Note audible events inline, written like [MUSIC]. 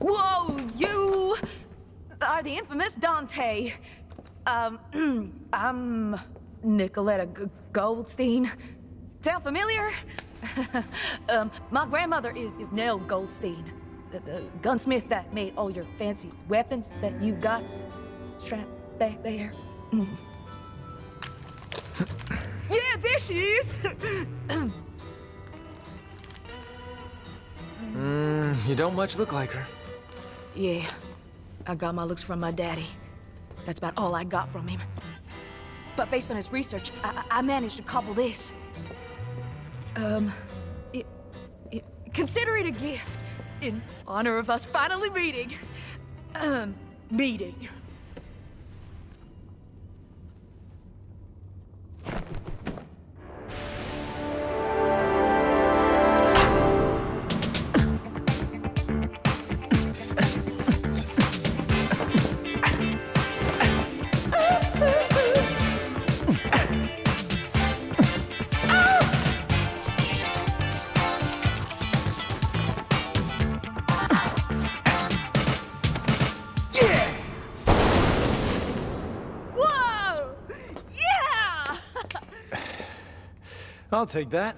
Whoa, you are the infamous Dante. Um, I'm [CLEARS THROAT] Nicoletta G Goldstein. Sound familiar? [LAUGHS] um, my grandmother is, is Nell Goldstein, the, the gunsmith that made all your fancy weapons that you got strapped back there. [LAUGHS] yeah, there she is! [LAUGHS] mm, you don't much look like her. Yeah, I got my looks from my daddy. That's about all I got from him. But based on his research, I, I managed to cobble this. Um, it, it, consider it a gift in honor of us finally meeting. Um, meeting. I'll take that.